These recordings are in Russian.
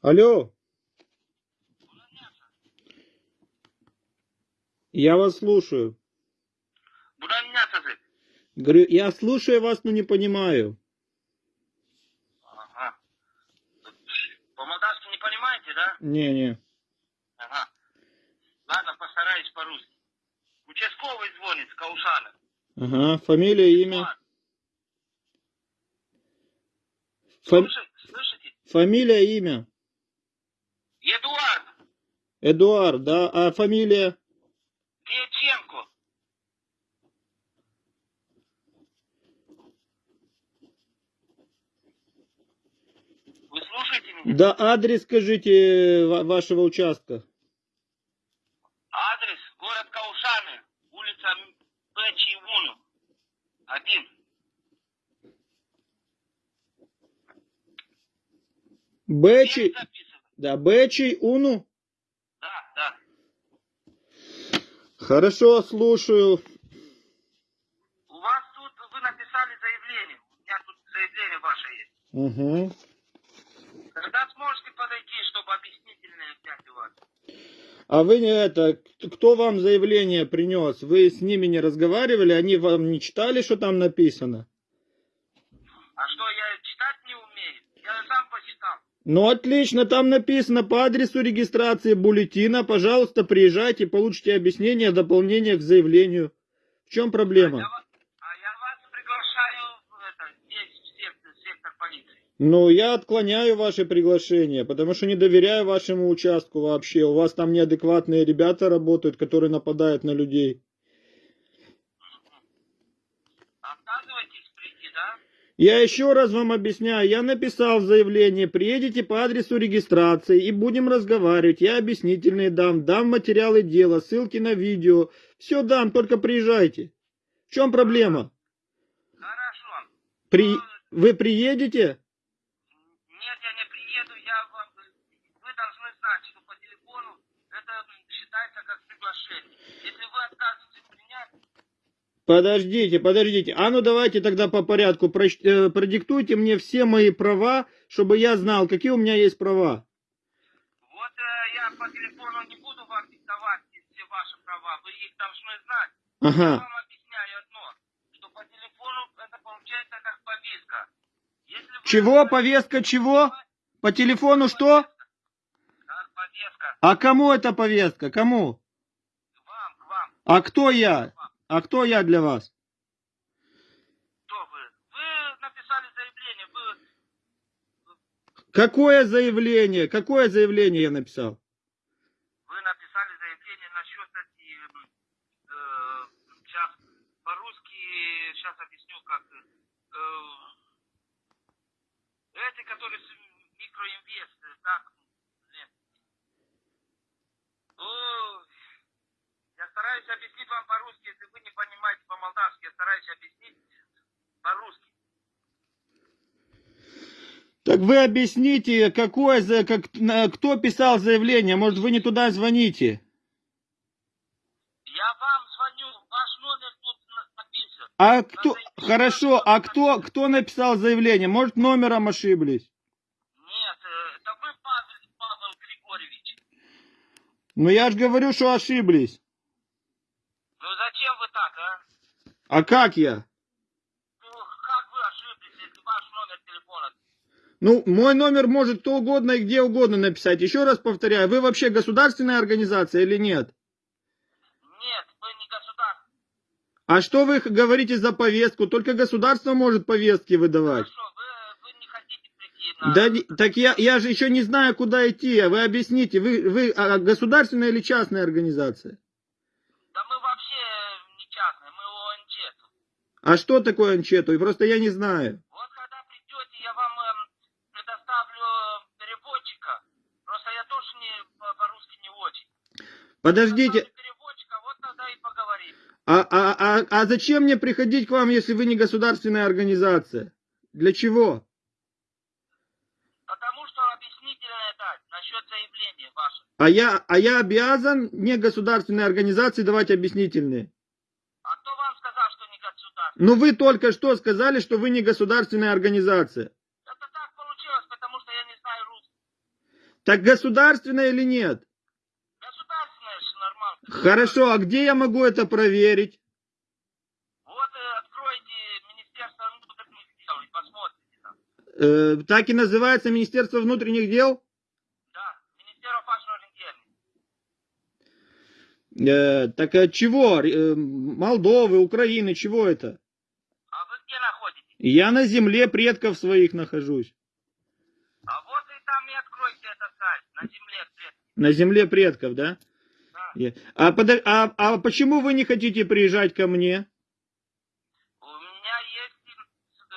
Алло. Я вас слушаю. Говорю, я слушаю вас, но не понимаю. Ага. По-молдавски не понимаете, да? Не-не. Ага. Ладно, постараюсь по-русски. Участковый звонит Каушана. Ага, фамилия, имя. Фам-? Слышите? Фамилия, имя. Эдуард Эдуард, да? А фамилия? Дьяченко. Вы слушаете меня? Да, адрес скажите ва- вашего участка. Адрес город Каушаны, улица Печи Уну. Один. Бэчи? Да, Бэчи, Уну. Да, да. Хорошо, слушаю. У вас тут, вы написали заявление. У меня тут заявление ваше есть. Угу. Когда сможете подойти, чтобы объяснительное взять у вас? А вы не это, кто вам заявление принес? Вы с ними не разговаривали? Они вам не читали, что там написано? А что, я читать не умею? Я сам почитал. Ну отлично, там написано по адресу регистрации бюллетена. Пожалуйста, приезжайте, получите объяснение, дополнение к заявлению. В чем А проблема? я, ва- а я вас приглашаю в это, здесь, в сектор, в сектор полиции. Ну, я отклоняю ваше приглашение, потому что не доверяю вашему участку вообще. У вас там неадекватные ребята работают, которые нападают на людей. Отказывайтесь прийти, да? Я еще раз вам объясняю, я написал в заявлении, приедете по адресу регистрации и будем разговаривать. Я объяснительные дам, дам материалы дела, ссылки на видео. Все дам, только приезжайте. В чем проблема? Хорошо. При... Вы приедете? Нет, я не приеду, я вам... Вы должны знать, что по телефону это м, считается как приглашение. Если вы отказываетесь принять, Подождите, подождите. А ну давайте тогда по порядку. Э, Продиктуйте мне все мои права, чтобы я знал, какие у меня есть права. вот э, я по телефону не буду вам диктовать все ваши права, вы их должны знать. Я Ага. вам объясняю одно, что по телефону это получается как повестка. Если вы- Чего? Повестка чего? По телефону что? Да, повестка. А кому эта повестка? Кому? Вам, к вам. А кто я? А кто я для вас? Кто вы? Вы написали заявление, вы, Какое заявление? Какое заявление я написал? вы написали заявление насчет эти, э, сейчас по-русски, сейчас объясню как. Э, эти, которые с микроинвест, так, нет. Ой, я стараюсь объяснить вам по-русски, если вы не понимаете по-молдавски, я стараюсь объяснить по-русски. Так вы объясните, какое за, как, на- кто писал заявление? Может, вы не туда звоните? Я вам звоню, ваш номер тут на- написан. А кто? Хорошо, а кто, кто написал заявление? Может, номером ошиблись? Нет, э, это вы, Павел, Павел Григорьевич. Ну я же говорю, что ошиблись. Ну зачем вы так, а? А как я? Ну, мой номер может кто угодно и где угодно написать. Еще раз повторяю, вы вообще государственная организация или нет? Нет, вы не государство. А что вы говорите за повестку? Только государство может повестки выдавать. Хорошо, вы, вы не хотите прийти на... Да, так я, я же еще не знаю, куда идти. Вы объясните, вы, вы а, государственная или частная организация? Да мы вообще не частные, тут. А что такое анчету? Просто я не знаю. Вот когда придете, я вам эм, предоставлю э, переводчика. Просто я тоже не, по- по-русски не очень. Подождите, вот тогда и поговорим. а, а, а, а зачем мне приходить к вам, если вы не государственная организация? Для чего? Потому что объяснительное дать насчет заявления ваше. А я, а я обязан не государственной организации давать объяснительные. А кто вам сказал, что Ну вы только что сказали, что вы не государственная организация. Это так получилось, потому что я не знаю русский. Так государственное или нет? Государственное же нормально. Хорошо, а где я могу это проверить? Вот э, откройте Министерство внутренних дел и посмотрите там. Э, так и называется Министерство внутренних дел? Да, Министерство. Э, так от чего? Э, Молдовы, Украины, чего это? А вы где находитесь? Я на земле предков своих нахожусь. А вот и там и откройте этот сайт на земле. блин. На земле предков, да? Да. А, подо- а, а почему вы не хотите приезжать ко мне? У меня есть э,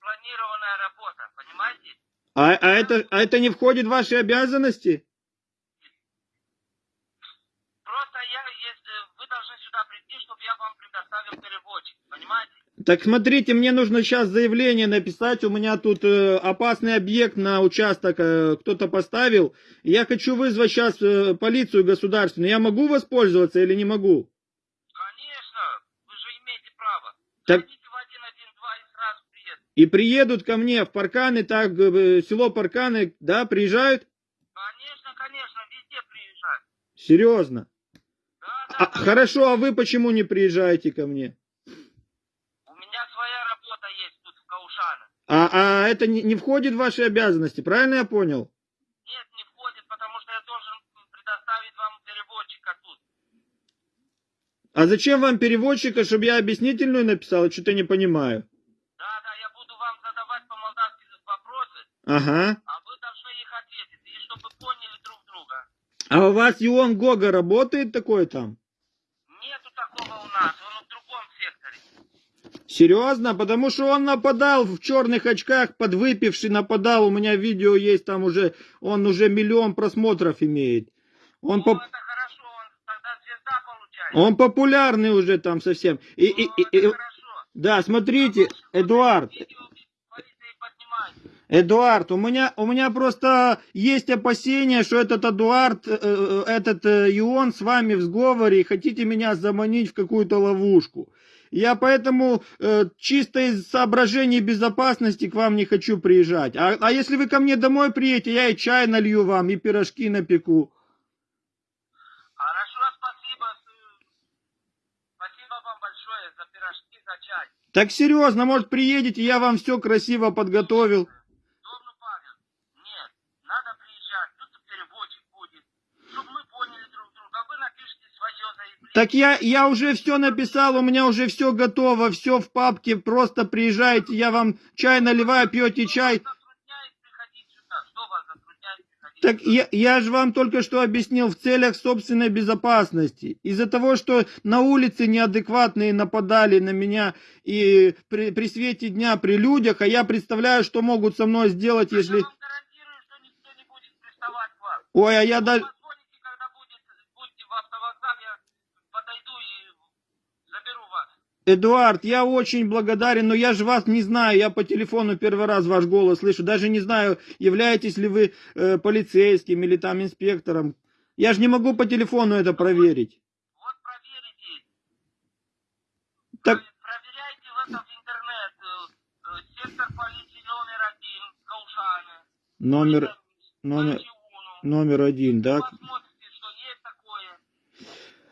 планированная работа, понимаете? А, а, это, а это не входит в ваши обязанности? Просто я, если вы должны сюда прийти, чтобы я вам предоставил переводчик, понимаете? Так смотрите, мне нужно сейчас заявление написать. У меня тут э, опасный объект на участок э, кто-то поставил. Я хочу вызвать сейчас полицию государственную. Я могу воспользоваться или не могу? Конечно, вы же имеете право. Так- Зайдите в 112 и сразу приедут. И приедут ко мне в Парканы, так, э, село Парканы, да, приезжают? Конечно, конечно, везде приезжают. Серьезно. Да, да, А, да. хорошо, а вы почему не приезжаете ко мне? У меня своя работа есть тут в Каушане. А, а это не, не входит в ваши обязанности, правильно я понял? Нет, не входит, потому что я должен предоставить вам переводчика тут. А зачем вам переводчика, чтобы я объяснительную написал? Что-то не понимаю. Да, да, я буду вам задавать по-молдавски вопросы, Ага. а вы должны их ответить, и чтобы поняли друг друга. А у вас Ион Гога работает такой там? Нету такого у нас, он в другом секторе. Серьезно? Потому что он нападал в черных очках, подвыпивший нападал. У меня видео есть там уже, он уже миллион просмотров имеет. Он, Ну, это хорошо, он тогда звезда получает. он популярный уже там совсем. И, и- Ну, и- и- хорошо. да, смотрите, Эдуард. Эдуард, у меня, у меня просто есть опасения, что этот Эдуард, э, э, этот э, Ион с вами в сговоре и хотите меня заманить в какую-то ловушку. Я поэтому э, чисто из соображений безопасности к вам не хочу приезжать. А, а если вы ко мне домой приедете, я и чай налью вам, и пирожки напеку. Хорошо, спасибо. Спасибо вам большое за пирожки, за чай. Так серьезно, может приедете, я вам все красиво подготовил. Домну Павел, нет, надо приезжать, тут переводчик будет, чтобы мы поняли друг друга. Вы напишите свое заявление. Так я, я уже все написал, у меня уже все готово, все в папке, просто приезжайте, я вам чай наливаю, пьете чай. Так я, я же вам только что объяснил в целях собственной безопасности. Из-за того, что на улице неадекватные нападали на меня и при, при свете дня при людях, а я представляю, что могут со мной сделать, если... Я вам гарантирую, что никто не будет приставать к вам. Ой, а я даже... позвоните, когда будет, будете в автовокзал, я подойду и заберу вас. Эдуард, я очень благодарен, но я же вас не знаю, я по телефону первый раз ваш голос слышу, даже не знаю, являетесь ли вы э, полицейским или там инспектором. Я же не могу по телефону это проверить. Вот проверите. Так, Про- Проверяйте в этом интернет. э, э, Сектор полиции номер один, Каушаны. номер, номер, номер один, да? Посмотрите, что есть такое.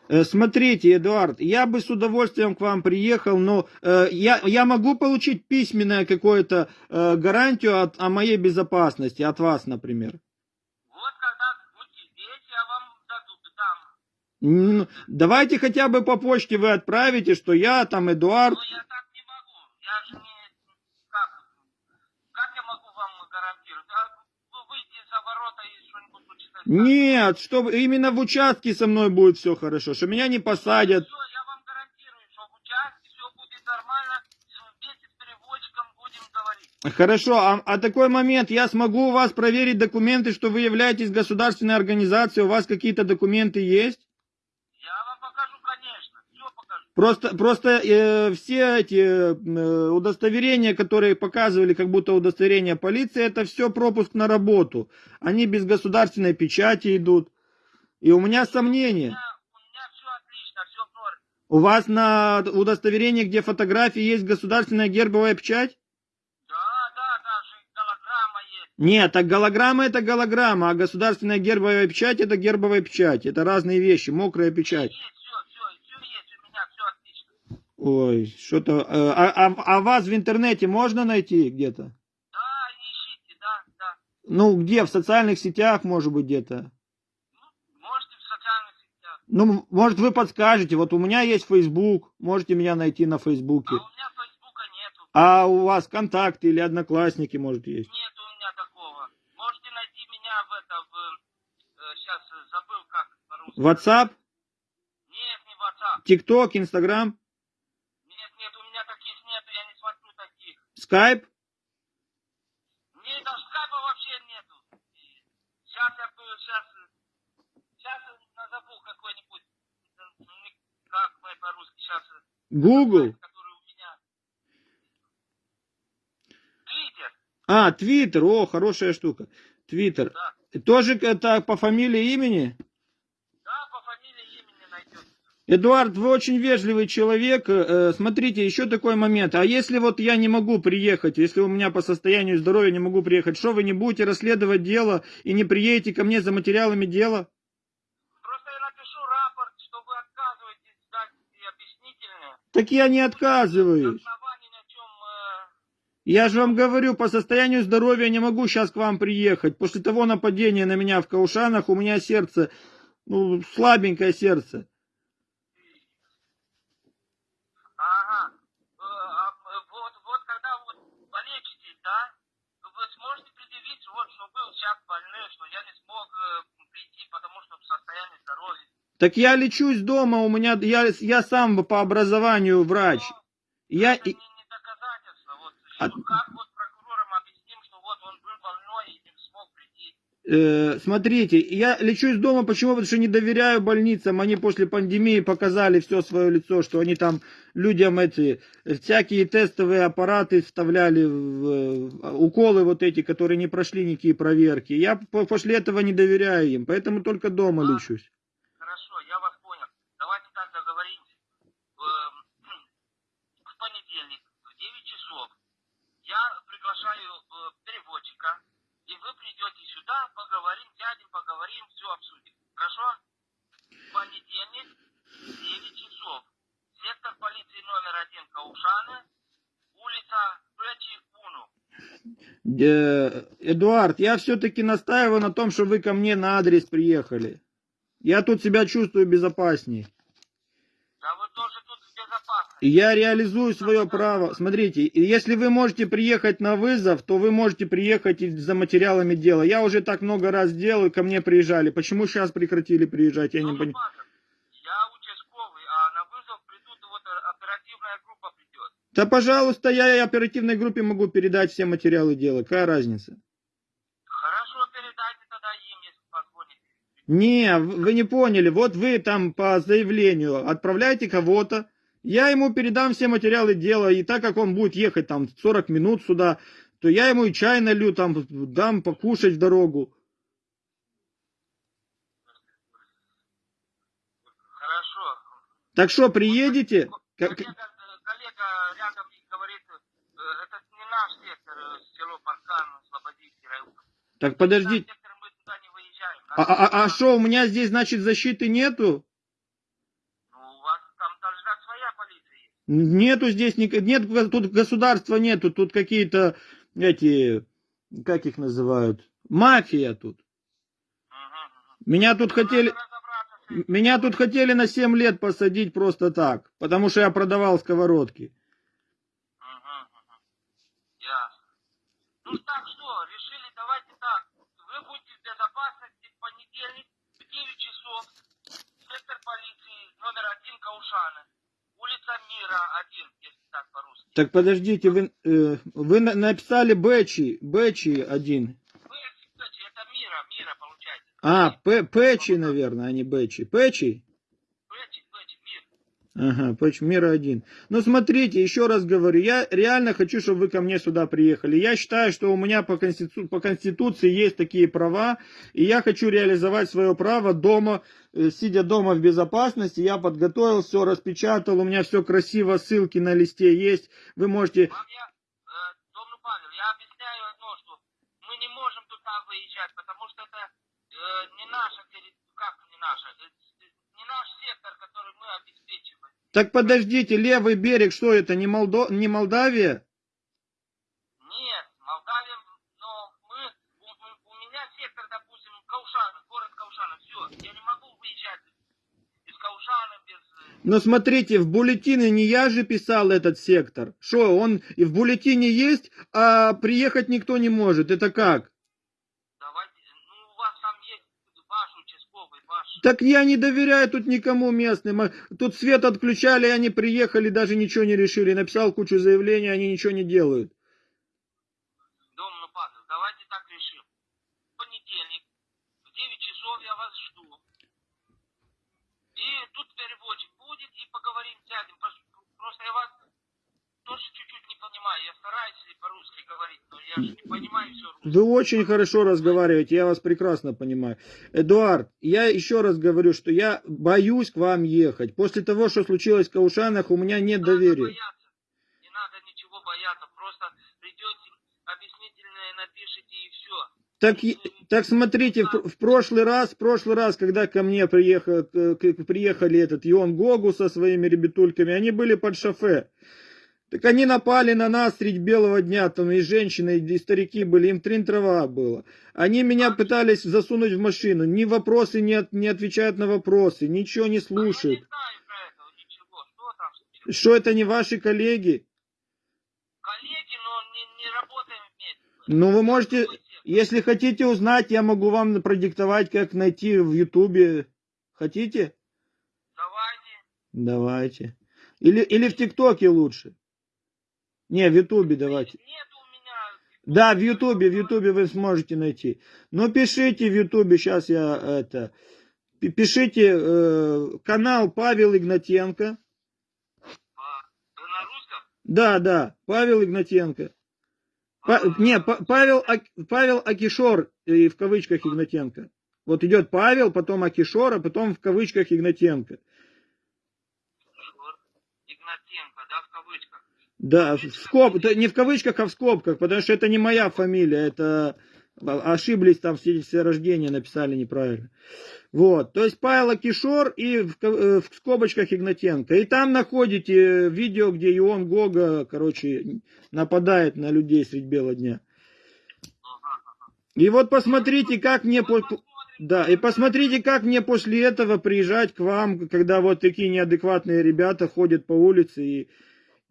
Э, Смотрите, Эдуард, я бы с удовольствием к вам приехал, но э, я, я могу получить письменное какое-то э, гарантию от, о моей безопасности, от вас, например. Вот когда будете здесь, я вам даду, дам. М, Давайте хотя бы по почте вы отправите, что я там Эдуард. Но я так не могу. Я же не... Как? Как я могу вам гарантировать? А вы выйдете за ворота и что-нибудь случится? Нет, что именно в участке со мной будет все хорошо, что меня не посадят. Все, я вам гарантирую, что в участке все будет нормально. Вместе с переводчиком будем говорить. Хорошо, а, а такой момент, я смогу у вас проверить документы, что вы являетесь государственной организацией, у вас какие-то документы есть? Я вам покажу, конечно. Все покажу. Просто, просто э, все эти э, удостоверения, которые показывали, как будто удостоверение полиции, это все пропуск на работу. Они без государственной печати идут. И у меня сомнения. у вас на удостоверении, где фотографии, есть государственная гербовая печать? Да, да, да, же голограмма есть. Нет, так голограмма это голограмма, а государственная гербовая печать это гербовая печать. Это разные вещи, мокрая печать. Есть, все, все, все есть у меня, все отлично. Ой, что-то... э, А, а, а вас в интернете можно найти где-то? Да, ищите, да, да. Ну, где? В социальных сетях, может быть, где-то? Ну, можете в социальных сетях. Ну, может, вы подскажете. Вот у меня есть Facebook, можете меня найти на А Фейсбуке. у меня Фейсбука нету. А у вас ВКонтакте или Одноклассники, может, есть? Нет у меня такого. Можете найти меня в это, в... сейчас забыл как по-русски. WhatsApp, Нет, не WhatsApp. TikTok, Instagram, Нет, нет, у меня таких нету, я не смотрю Skype? Нет, там скайпа вообще нету. Сейчас я бы, сейчас, сейчас назову какой-нибудь, э, как мы по-русски сейчас, Google? который у меня. Твиттер, А, Twitter, о, хорошая штука. Twitter. да. Тоже это по фамилии имени? Да, по фамилии имени найдете. Эдуард, вы очень вежливый человек. Э, Смотрите, еще такой момент. А если вот я не могу приехать, если у меня по состоянию здоровья не могу приехать, что вы не будете расследовать дело и не приедете ко мне за материалами дела? Просто я напишу рапорт, что вы отказываетесь дать и объяснительные. Так я не отказываюсь. Э, Я же вам говорю, по состоянию здоровья не могу сейчас к вам приехать. После того нападения на меня в Каушанах у меня сердце, ну, слабенькое сердце. Ага. Э, а, э, вот, вот когда вот полечитесь, да, вы сможете предъявить, вот, что был сейчас больной, что я не смог э, прийти, потому что в состоянии здоровья. Так я лечусь дома, у меня, я, я сам по образованию врач. Но Я, это не, не доказательство. Вот, А- как вот прокурорам объясним, что вот он был больной и не смог прийти. Э, смотрите, я лечусь дома, почему? Потому что не доверяю больницам. Они после пандемии показали все свое лицо, что они там людям эти э, всякие тестовые аппараты вставляли, в, уколы вот эти, которые не прошли никакие проверки. Я по- после этого не доверяю им, поэтому только дома А. лечусь. Хорошо, я вас понял. Давайте так договоримся. Эм, В понедельник в 9 часов я приглашаю э, переводчика, и вы придете сюда, поговорим, сядем, поговорим, все обсудим. Хорошо? Понедельник в 9 часов. Сектор полиции номер один Каушаны, улица Печи Уну. Э, Эдуард, я все-таки настаиваю на том, что вы ко мне на адрес приехали. Я тут себя чувствую безопасней. Да вы тоже тут в безопасности. И Я реализую свое право. Смотрите, если вы можете приехать на вызов, то вы можете приехать и за материалами дела. Я уже так много раз делал, ко мне приезжали. Почему сейчас прекратили приезжать, я не понимаю. Павел, Я участковый, а на вызов придут, вот э, оперативная группа придет. Да, пожалуйста, я и оперативной группе могу передать все материалы дела. Какая разница? Хорошо, передайте тогда им, если позвоните. Не, вы не поняли. Вот вы там по заявлению отправляете кого-то, я ему передам все материалы дела, и так как он будет ехать там 40 минут сюда, то я ему и чай налью, там дам покушать в дорогу. Хорошо. Так что, приедете? Коллега, коллега рядом говорит, э, это не наш сектор, э, село Паркан, Слободийский район. Так подождите. Не выезжаем. А, а, а что, у меня здесь, значит, защиты нету? Ну, у вас там должна своя полиция есть. Нету здесь, нет, тут государства нету, тут какие-то эти, как их называют, мафия тут. Меня тут хотели, меня тут хотели на 7 лет посадить просто так, потому что я продавал сковородки. Ну так что, решили, давайте так. Вы будете в безопасности в понедельник в 9 часов. Сектор полиции номер один Каушана. Улица Мира 1, если так по-русски. Так подождите, вы, э, вы на- написали Бэчи, Бэчи один. Бэчи, это Мира, Мира получается. А, П- Пэчи, наверное, а не Бэчи. Пэчи? Ага, почему мира один. Ну, смотрите, еще раз говорю, я реально хочу, чтобы вы ко мне сюда приехали. Я считаю, что у меня по, конститу... по Конституции есть такие права, и я хочу реализовать свое право дома, э, сидя дома в безопасности. Я подготовил все, распечатал, у меня все красиво, ссылки на листе есть. Вы можете... Вам я, э, Павел, я объясняю одно, что мы не можем туда выезжать, потому что это э, не наша как не наша, э, не наш сектор, который мы обеспечиваем. Так подождите, левый берег, что это, не, Молдо... не Молдавия? Нет, Молдавия, но мы, у, меня сектор, допустим, Каушаны, город Каушаны, все, я не могу выезжать из Каушана без... э, Но смотрите, в бюллетене не я же писал этот сектор. Что, он и в бюллетене есть, а приехать никто не может. Это как? Давайте, ну у вас там есть ваш участковый, ваш... Так я не доверяю тут никому местным. А Тут свет отключали, они приехали, даже ничего не решили. Написал кучу заявлений, они ничего не делают. Дом ну Павел, давайте так решим. Понедельник в 9 часов я вас жду. И тут переводчик будет, и поговорим, сядем. Просто я вас тоже чуть-чуть понимаю. Я стараюсь по-русски говорить, но я же не понимаю все русское. Вы очень хорошо разговариваете, я вас прекрасно понимаю. Эдуард, я еще раз говорю, что я боюсь к вам ехать. После того, что случилось в Каушанах, у меня нет Не доверия. бояться. Не надо ничего бояться. Просто придете, объяснительное напишите и все. Так, так смотрите, в, в прошлый раз, в прошлый раз, когда ко мне приехал, к- к- приехали этот Ион Гогу со своими ребятульками, они были под шофе. Так они напали на нас средь белого дня, там и женщины, и старики были, им трин трава было. Они меня пытались засунуть в машину, ни вопросы не, от- не отвечают на вопросы, ничего не А слушают. не. Что это не ваши коллеги? Коллеги, но не, не работаем вместе. Ну вы можете, если хотите узнать, я могу вам продиктовать, как найти в Ютубе. Хотите? Давайте. Давайте. Или, или в ТикТоке лучше. Не, в Ютубе давайте. Да, в Ютубе, в Ютубе вы сможете найти. Ну, пишите в Ютубе, сейчас я это... пи- Пишите э, канал Павел Игнатенко. А, на русском? Да, да, Павел Игнатенко. Па- не, Па- Павел, Ак- Павел Акишор, и в кавычках Игнатенко. Вот идет Павел, потом Акишор, а потом в кавычках Игнатенко. Шур. Игнатенко, да, в кавычках. Да, в скоб, не в кавычках, а в скобках, потому что это не моя фамилия, это а- ошиблись там в свидетельстве о рождении, написали неправильно. Вот, то есть Павел Кишор и в, э, в скобочках Игнатенко. И там находите видео, где Ион Гога, короче, нападает на людей средь бела дня. И вот посмотрите, как мне... Да, и посмотрите, как мне после этого приезжать к вам, когда вот такие неадекватные ребята ходят по улице. И,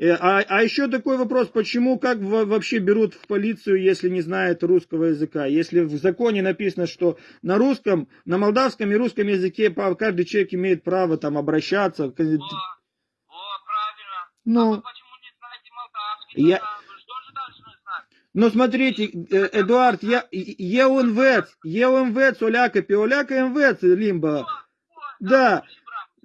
а, а еще такой вопрос, почему, как во- вообще берут в полицию, если не знают русского языка? Если в законе написано, что на русском, на молдавском и русском языке каждый человек имеет право там обращаться. к- О, о, правильно. А Ну, вы почему не знаете молдавский? Я- ну смотрите, э, Эдуард, я, я УНВЦ, Оляка, Пиоляка МВЦ, Лимба. О, о, Да.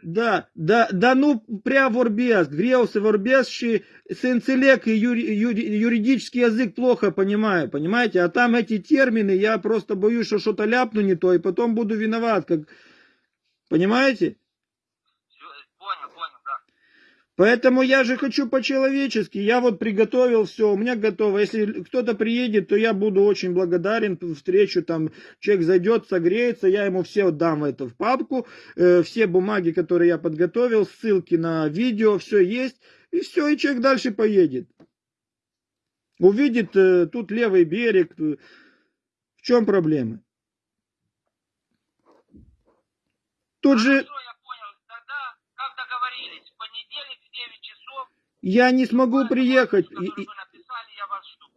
Да, да, да ну ворбес, грелся ворбес, ши сенцелек и юри- юри- юридический язык плохо понимаю, понимаете? А там эти термины, я просто боюсь, что что-то ляпну не то, и потом буду виноват, как... Понимаете? Всё, понял, понял, да. Поэтому я же хочу по-человечески. Я вот приготовил все, у меня готово. Если кто-то приедет, то я буду очень благодарен. Встречу там, человек зайдет, согреется, я ему все отдам это в папку. Э, все бумаги, которые я подготовил, ссылки на видео, все есть. И все, и человек дальше поедет. Увидит э, тут левый берег. э, В чем проблема? Тут же Хорошо, я не смогу приехать.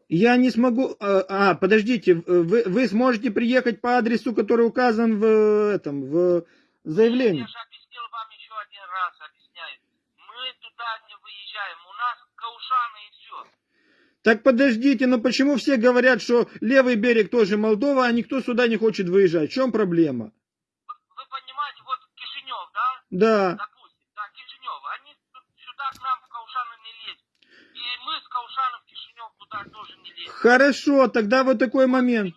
я не смогу... А, подождите, вы, вы сможете приехать по адресу, который указан в этом, в заявлении? Я же объяснил вам еще один раз, объясняю. Мы туда не выезжаем, у нас Каушаны и все. Так подождите, но почему все говорят, что левый берег тоже Молдова, а никто сюда не хочет выезжать? В чем проблема? Вы, вы понимаете, вот Кишинев, да, Да. допустим, да, Кишинев, они тут сюда к нам в Каушаны не лезут. И мы с Каушанов в Кишинев туда тоже не лезем. Хорошо, тогда вот такой момент.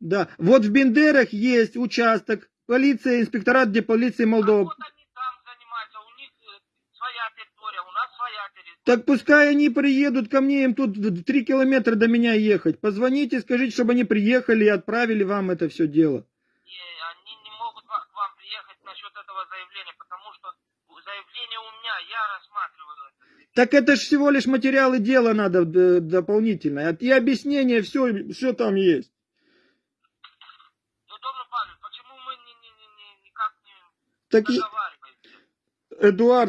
Да. Вот в Бендерах есть участок, полиция, инспекторат, где полиция А Молдовы. вот они там занимаются, у них э, своя территория, у нас своя территория. Так пускай они приедут ко мне, им тут три километра до меня ехать. Позвоните, скажите, чтобы они приехали и отправили вам это все дело. И они не могут к вам приехать насчет этого заявления, потому что заявление у меня, я. Так это ж всего лишь материалы дела надо д- дополнительное. И объяснение, все, все там есть. Ну, добрый Павел, почему мы не, не, не, не, никак не Так, договариваемся? Эдуард,